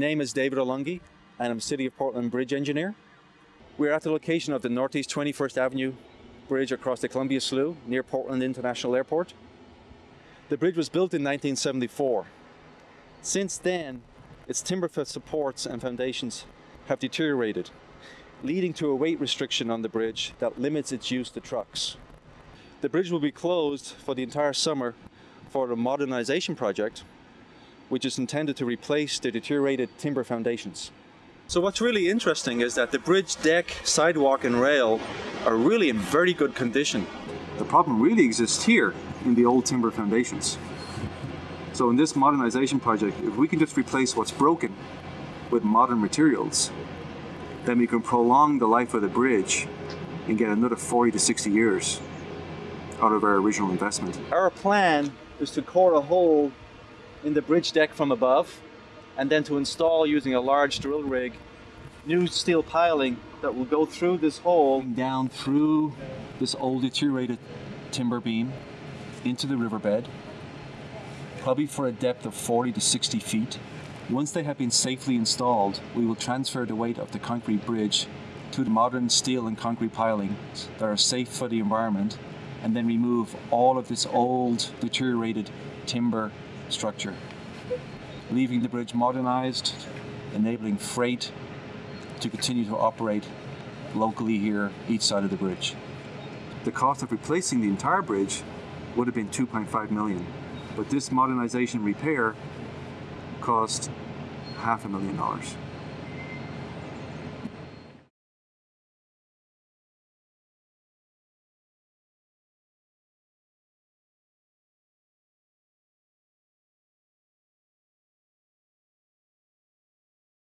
My name is David Olungi, and I'm City of Portland Bridge Engineer. We're at the location of the Northeast 21st Avenue Bridge across the Columbia Slough near Portland International Airport. The bridge was built in 1974. Since then, its timber supports and foundations have deteriorated, leading to a weight restriction on the bridge that limits its use to trucks. The bridge will be closed for the entire summer for a modernization project, which is intended to replace the deteriorated timber foundations. So what's really interesting is that the bridge deck, sidewalk and rail are really in very good condition. The problem really exists here in the old timber foundations. So in this modernization project, if we can just replace what's broken with modern materials, then we can prolong the life of the bridge and get another 40 to 60 years out of our original investment. Our plan is to core a hole in the bridge deck from above and then to install using a large drill rig new steel piling that will go through this hole down through this old deteriorated timber beam into the riverbed probably for a depth of 40 to 60 feet. Once they have been safely installed, we will transfer the weight of the concrete bridge to the modern steel and concrete pilings that are safe for the environment and then remove all of this old deteriorated timber structure, leaving the bridge modernized, enabling freight to continue to operate locally here each side of the bridge. The cost of replacing the entire bridge would have been 2.5 million, but this modernization repair cost half a million dollars.